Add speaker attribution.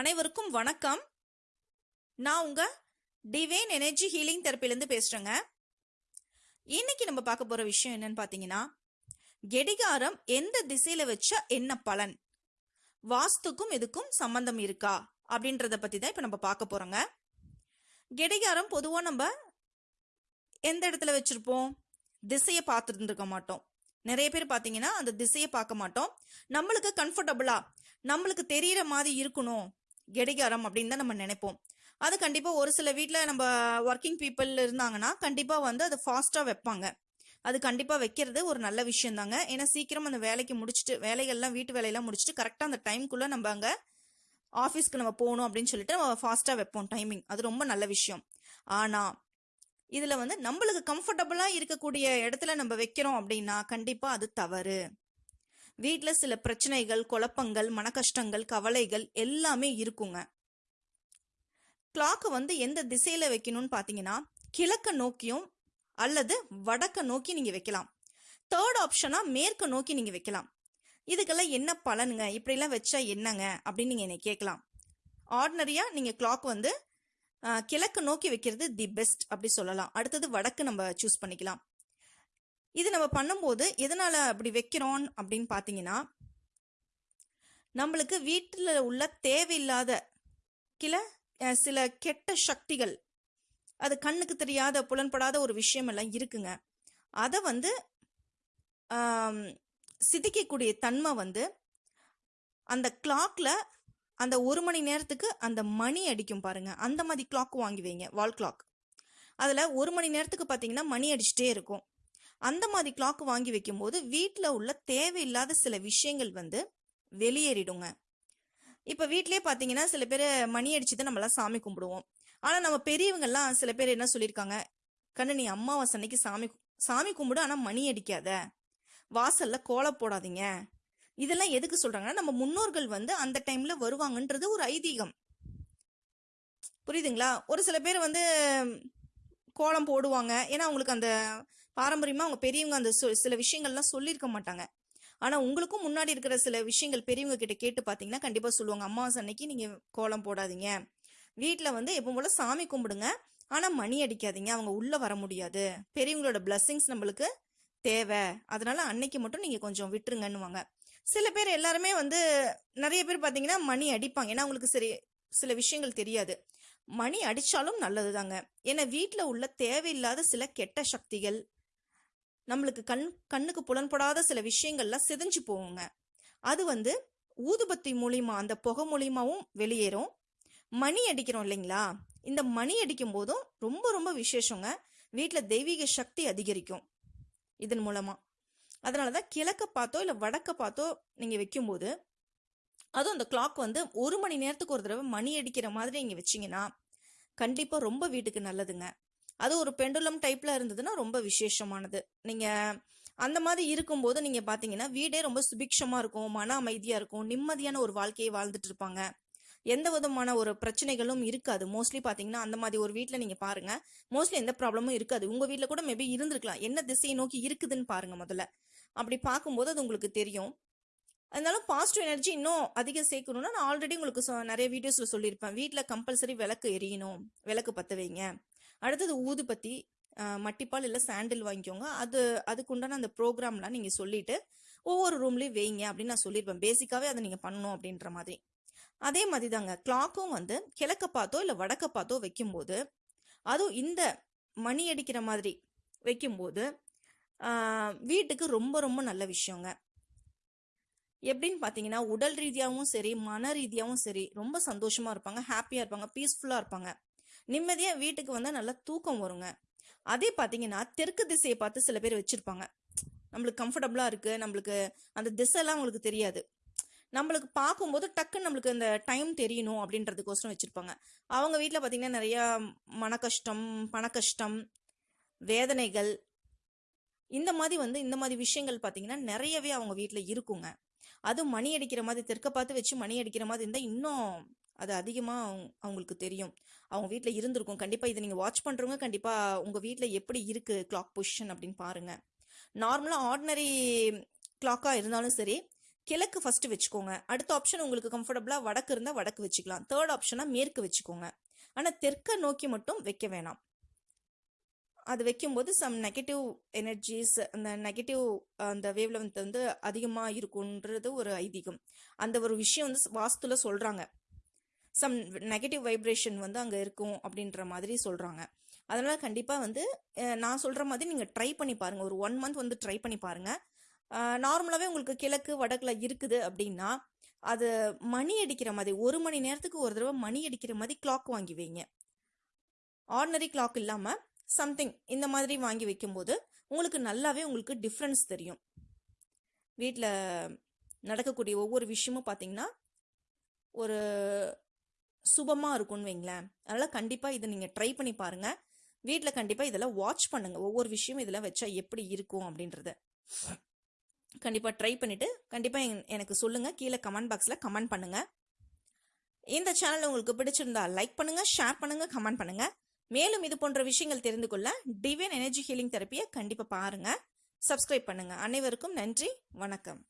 Speaker 1: அனைவருக்கும் வணக்கம். நான் உங்க டிவைன் எனர்ஜி ஹீலிங் தெரப்பிலேருந்து பேசுறேங்க. இன்னைக்கு நம்ம பார்க்க போற விஷயம் என்னன்னு பார்த்தீங்கன்னா கெடிகாரம் எந்த திசையில வச்சா என்ன பலன்? வாஸ்துக்கும் இதுக்கும் சம்பந்தம் இருக்கா? அப்படின்றத பத்தி தான் இப்போ நம்ம பார்க்க போறோங்க. கெடிகாரம் பொதுவாக நம்ம எந்த இடத்துல வச்சிருப்போம்? திசையை பார்த்துருந்துருக்க மாட்டோம். நிறைய பேர் பார்த்தீங்கன்னா அந்த திசையை பார்க்க மாட்டோம். நம்மளுக்கு கம்ஃபர்டபுளா நம்மளுக்கு தெரியற மாதிரி இருக்கணும். கெடிகாரம் அப்படின்னு தான் நம்ம நினைப்போம். அது கண்டிப்பாக ஒரு சில வீட்டில் நம்ம ஒர்க்கிங் பீப்புள் இருந்தாங்கன்னா கண்டிப்பாக வந்து அது ஃபாஸ்ட்டாக வைப்பாங்க. அது கண்டிப்பாக வைக்கிறது ஒரு நல்ல விஷயம் தாங்க. ஏன்னா சீக்கிரம் அந்த வேலைக்கு முடிச்சுட்டு வேலைகள்லாம் வீட்டு வேலையெல்லாம் முடிச்சுட்டு கரெக்டாக அந்த டைம்குள்ளே நம்ம அங்கே ஆஃபீஸ்க்கு நம்ம போகணும் அப்படின்னு சொல்லிட்டு நம்ம ஃபாஸ்ட்டாக வைப்போம் டைமிங் அது ரொம்ப நல்ல விஷயம். ஆனால் இதில் வந்து நம்மளுக்கு கம்ஃபர்டபுளாக இருக்கக்கூடிய இடத்துல நம்ம வைக்கிறோம் அப்படின்னா கண்டிப்பாக அது தவறு. வீட்டில் சில பிரச்சனைகள் குழப்பங்கள் மனக்கஷ்டங்கள் கவலைகள் எல்லாமே இருக்குங்க. கிளாக்கை வந்து எந்த திசையில் வைக்கணும்னு பார்த்தீங்கன்னா கிழக்க நோக்கியும் அல்லது வடக்க நோக்கி நீங்கள் வைக்கலாம். தேர்ட் ஆப்ஷனாக மேற்க நோக்கி நீங்கள் வைக்கலாம். இதுக்கெல்லாம் என்ன பலனுங்க? இப்படிலாம் வச்சா என்னங்க? அப்படின்னு நீங்கள் என்னை கேட்கலாம். ஆர்டினரியாக நீங்கள் கிளாக் வந்து கிழக்கு நோக்கி வைக்கிறது தி பெஸ்ட் அப்படி சொல்லலாம். அடுத்தது வடக்கு நம்ம சூஸ் பண்ணிக்கலாம். இது நம்ம பண்ணும்போது எதனால் அப்படி வைக்கிறோம் அப்படின்னு பார்த்தீங்கன்னா நம்மளுக்கு வீட்டில் உள்ள தேவையில்லாத கில சில கெட்ட சக்திகள் அது கண்ணுக்கு தெரியாத புலன்படாத ஒரு விஷயம் எல்லாம் இருக்குங்க. அதை வந்து சிதிக்கக்கூடிய தன்மை வந்து அந்த கிளாக்ல அந்த ஒரு மணி நேரத்துக்கு அந்த மணி அடிக்கும் பாருங்க. அந்த மாதிரி கிளாக் வாங்கி வைங்க வால் கிளாக் அதில் ஒரு மணி நேரத்துக்கு பார்த்தீங்கன்னா மணி அடிச்சுட்டே இருக்கும். அந்த மாதிரி கிளாக் வாங்கி வைக்கும்போது வீட்டில் உள்ள தேவையில்லாத சில விஷயங்கள் வந்து வெளியேறிடுங்க. இப்போ வீட்லேயே பார்த்தீங்கன்னா சில பேர் மணி அடிச்சு தான் நம்மளாம் சாமி கும்பிடுவோம். ஆனால் நம்ம பெரியவங்கெல்லாம் சில பேர் என்ன சொல்லியிருக்காங்க? கண்ணு நீ அம்மாவாசை அன்னைக்கு சாமி சாமி கும்பிடு ஆனால் மணி அடிக்காத. வாசல்ல கோலம் போடாதீங்க. இதெல்லாம் எதுக்கு சொல்றாங்கன்னா நம்ம முன்னோர்கள் வந்து அந்த டைம்ல வருவாங்கன்றது ஒரு ஐதீகம். புரியுதுங்களா? ஒரு சில பேர் வந்து கோலம் போடுவாங்க. ஏன்னா அவங்களுக்கு அந்த பாரம்பரியமாக அவங்க பெரியவங்க அந்த சில விஷயங்கள்லாம் சொல்லியிருக்க மாட்டாங்க. ஆனால் உங்களுக்கும் முன்னாடி இருக்கிற சில விஷயங்கள் பெரியவங்க கிட்ட கேட்டு பார்த்தீங்கன்னா கண்டிப்பாக சொல்லுவாங்க. அம்மாவாசை அன்னைக்கு நீங்கள் கோலம் போடாதீங்க. வீட்டில் வந்து எப்போ போல சாமி கும்பிடுங்க. ஆனால் மணி அடிக்காதீங்க. அவங்க உள்ளே வர முடியாது. பெரியவங்களோட பிளஸ்ஸிங்ஸ் நம்மளுக்கு தேவை. அதனால அன்னைக்கு மட்டும் நீங்கள் கொஞ்சம் விட்டுருங்கன்னுவாங்க. சில பேர் எல்லாருமே வந்து நிறைய பேர் பார்த்தீங்கன்னா மணி அடிப்பாங்க. ஏன்னா அவங்களுக்கு சரி சில விஷயங்கள் தெரியாது. மணி அடித்தாலும் நல்லது தாங்க ஏன்னா வீட்டில் உள்ள தேவையில்லாத சில கெட்ட சக்திகள் நம்மளுக்கு கண் கண்ணுக்கு புலன்படாத சில விஷயங்கள்லாம் சிதைஞ்சு போகுங்க. அது வந்து ஊதுபத்தி மூலியமா அந்த புகை மூலியமாவும் வெளியேறும். மணி அடிக்கிறோம் இல்லைங்களா? இந்த மணி அடிக்கும் போதும் ரொம்ப ரொம்ப விசேஷங்க. வீட்டில் தெய்வீக சக்தி அதிகரிக்கும் இதன் மூலமா. அதனால தான் கிழக்க பார்த்தோ இல்லை வடக்க பார்த்தோ நீங்கள் வைக்கும்போது அதுவும் அந்த கிளாக் வந்து ஒரு மணி நேரத்துக்கு ஒரு தடவை மணி அடிக்கிற மாதிரி நீங்கள் வச்சிங்கன்னா கண்டிப்பாக ரொம்ப வீட்டுக்கு நல்லதுங்க. அது ஒரு பெண்டுலம் டைப்ல இருந்ததுன்னா ரொம்ப விசேஷமானது. நீங்க அந்த மாதிரி இருக்கும்போது நீங்க பாத்தீங்கன்னா வீடே ரொம்ப சுபிக்ஷமா இருக்கும் மன அமைதியா இருக்கும் நிம்மதியான ஒரு வாழ்க்கையை வாழ்ந்துட்டு இருப்பாங்க. எந்த விதமான ஒரு பிரச்சனைகளும் இருக்காது. மோஸ்ட்லி பாத்தீங்கன்னா அந்த மாதிரி ஒரு வீட்டில் நீங்க பாருங்க. மோஸ்ட்லி எந்த ப்ராப்ளமும் இருக்காது. உங்க வீட்டில் கூட மேபி இருந்திருக்கலாம். என்ன திசையை நோக்கி இருக்குதுன்னு பாருங்க முதல்ல. அப்படி பார்க்கும்போது அது உங்களுக்கு தெரியும். அதனால பாசிட்டிவ் எனர்ஜி இன்னும் அதிகம் சேர்க்கணும்னா நான் ஆல்ரெடி உங்களுக்கு நிறைய வீடியோஸ்ல சொல்லியிருப்பேன். வீட்டில் கம்பல்சரி விளக்கு எரியணும். விளக்கு பற்ற வைங்க. அடுத்தது ஊதுபத்தி மட்டிப்பால் இல்லை சாண்டில் வாங்கிக்கோங்க. அது அதுக்குண்டான அந்த ப்ரோக்ராம்லாம் நீங்கள் சொல்லிட்டு ஒவ்வொரு ரூம்லேயும் வைங்க அப்படின்னு நான் சொல்லியிருப்பேன் பேசிக்காகவே அதை நீங்கள் பண்ணணும் அப்படின்ற மாதிரி. அதே மாதிரி தாங்க கிளாக்கும் வந்து கிழக்க பார்த்தோ இல்லை வடக்க பார்த்தோ வைக்கும்போது அதுவும் இந்த மணி அடிக்கிற மாதிரி வைக்கும்போது வீட்டுக்கு ரொம்ப ரொம்ப நல்ல விஷயங்க. எப்படின்னு பார்த்தீங்கன்னா உடல் ரீதியாகவும் சரி மன ரீதியாகவும் சரி ரொம்ப சந்தோஷமாக இருப்பாங்க ஹாப்பியாக இருப்பாங்க பீஸ்ஃபுல்லாக இருப்பாங்க. நிம்மதியாக வீட்டுக்கு வந்தால் நல்லா தூக்கம் வருங்க. அதே பார்த்தீங்கன்னா தெற்கு திசையை பார்த்து சில பேர் வச்சுருப்பாங்க. நம்மளுக்கு கம்ஃபர்டபுளாக இருக்குது நம்மளுக்கு அந்த திசைலாம் அவங்களுக்கு தெரியாது. நம்மளுக்கு பார்க்கும்போது டக்குன்னு நம்மளுக்கு அந்த டைம் தெரியணும் அப்படின்றதுக்கோசரம் வச்சுருப்பாங்க. அவங்க வீட்டில் பார்த்தீங்கன்னா நிறையா மன கஷ்டம் பண கஷ்டம் வேதனைகள் இந்த மாதிரி வந்து இந்த மாதிரி விஷயங்கள் பார்த்தீங்கன்னா நிறையவே அவங்க வீட்டில் இருக்குங்க. அதுவும் மணி அடிக்கிற மாதிரி தெற்க பார்த்து வச்சு மணி அடிக்கிற மாதிரி இருந்தால் இன்னும் அது அதிகமாக அவங்களுக்கு தெரியும். அவங்க வீட்டில் இருந்திருக்கும். கண்டிப்பாக இதை நீங்கள் வாட்ச் பண்ணுறவங்க கண்டிப்பாக உங்கள் வீட்டில் எப்படி இருக்குது கிளாக் பொசிஷன் அப்படின்னு பாருங்கள் நார்மலாக ஆர்டினரி கிளாக்காக இருந்தாலும் சரி கிழக்கு ஃபஸ்ட்டு வச்சுக்கோங்க. அடுத்த ஆப்ஷன் உங்களுக்கு கம்ஃபர்டபுளாக வடக்கு இருந்தால் வடக்கு வச்சுக்கலாம். தேர்ட் ஆப்ஷனாக மேற்கு வச்சுக்கோங்க. ஆனால் தெற்க நோக்கி மட்டும் வைக்க வேணாம். அது வைக்கும்போது சம் நெகட்டிவ் எனர்ஜிஸ் அந்த நெகட்டிவ் அந்த வேவ் லெவன்த் வந்து அதிகமாக இருக்குன்றது ஒரு ஐதீகம். அந்த ஒரு விஷயம் வந்து வாஸ்துல சொல்கிறாங்க சம் நெகட்டிவ் வைப்ரேஷன் வந்து அங்கே இருக்கும் அப்படின்ற மாதிரி சொல்கிறாங்க அதனால் கண்டிப்பாக வந்து நான் சொல்கிற மாதிரி நீங்கள் ட்ரை பண்ணி பாருங்கள் ஒரு ஒன் மந்த் வந்து ட்ரை பண்ணி பாருங்கள் நார்மலாகவே உங்களுக்கு கிழக்கு வடக்கில் இருக்குது அப்படின்னா அது மணி அடிக்கிற மாதிரி ஒரு மணி நேரத்துக்கு ஒரு தடவை மணி அடிக்கிற மாதிரி கிளாக் வாங்கி வைங்க. ஆர்டினரி கிளாக் இல்லாமல் சம்திங் இந்த மாதிரி வாங்கி வைக்கும்போது உங்களுக்கு நல்லாவே உங்களுக்கு டிஃப்ரென்ஸ் தெரியும். வீட்டில் நடக்கக்கூடிய ஒவ்வொரு விஷயமும் பார்த்தீங்கன்னா ஒரு சுபமாக இருக்கும்னு வைங்களேன். அதனால் கண்டிப்பாக இதை நீங்கள் ட்ரை பண்ணி பாருங்கள் வீட்டில் கண்டிப்பாக இதெல்லாம் வாட்ச் பண்ணுங்கள் ஒவ்வொரு விஷயமும் இதெல்லாம் வச்சா எப்படி இருக்கும் அப்படின்றத. கண்டிப்பாக ட்ரை பண்ணிவிட்டு கண்டிப்பாக எனக்கு சொல்லுங்கள் கீழே கமெண்ட் பாக்ஸில் கமெண்ட் பண்ணுங்கள் இந்த சேனல் உங்களுக்கு பிடிச்சிருந்தா லைக் பண்ணுங்கள் ஷேர் பண்ணுங்கள் கமெண்ட் பண்ணுங்கள் மேலும் இது போன்ற விஷயங்கள் தெரிந்து கொள்ள டிவைன் எனர்ஜி ஹீலிங் தெரப்பியை கண்டிப்பாக பாருங்கள் சப்ஸ்கிரைப் பண்ணுங்கள் அனைவருக்கும் நன்றி. வணக்கம்.